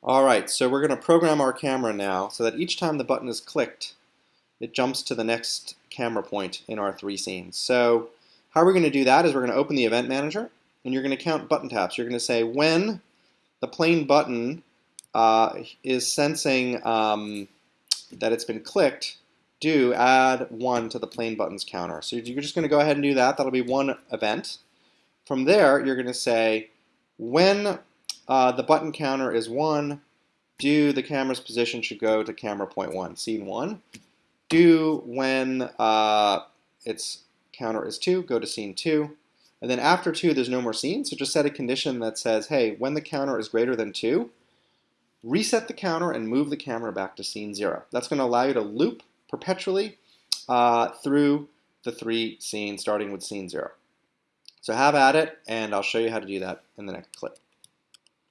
All right, so we're going to program our camera now so that each time the button is clicked, it jumps to the next camera point in our three scenes. So how we're going to do that is we're going to open the event manager and you're going to count button taps. You're going to say when the plane button uh, is sensing um, that it's been clicked, do add one to the plane buttons counter. So you're just going to go ahead and do that. That'll be one event. From there, you're going to say when uh, the button counter is 1. Do the camera's position should go to camera point 1, scene 1. Do when uh, its counter is 2, go to scene 2. And then after 2, there's no more scenes, so just set a condition that says, hey, when the counter is greater than 2, reset the counter and move the camera back to scene 0. That's going to allow you to loop perpetually uh, through the three scenes, starting with scene 0. So have at it, and I'll show you how to do that in the next clip.